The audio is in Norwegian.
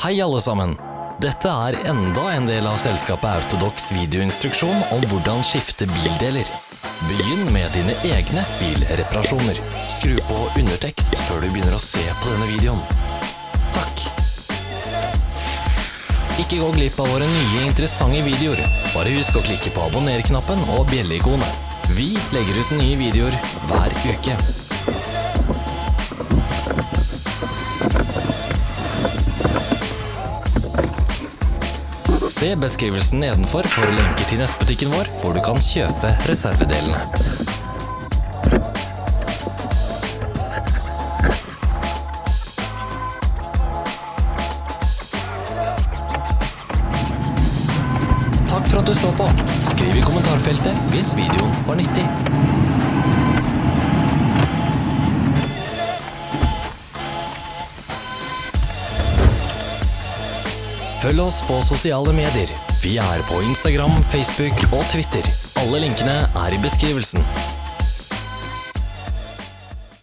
Hei alle sammen! Dette er enda en del av selskapet Autodox videoinstruksjon om hvordan skifte bildeler. Begynn med dine egne bilreparasjoner. Skru på undertekst før du begynner å se på denne videoen. Takk! Ikke gå glipp av våre nye interessante videoer. Bare husk å klikke på abonner-knappen og bjelleikonet. Vi legger ut nye videoer hver uke. Se beskrivelsen nedenfor for lenker til nettbutikken vår, hvor du kan kjøpe reservedelene. Takk for at du så på. Skriv i kommentarfeltet hvis videoen var nyttig. Følg oss på sosiale medier. Vi er på Instagram, Facebook og Twitter. Alle linkene er i beskrivelsen.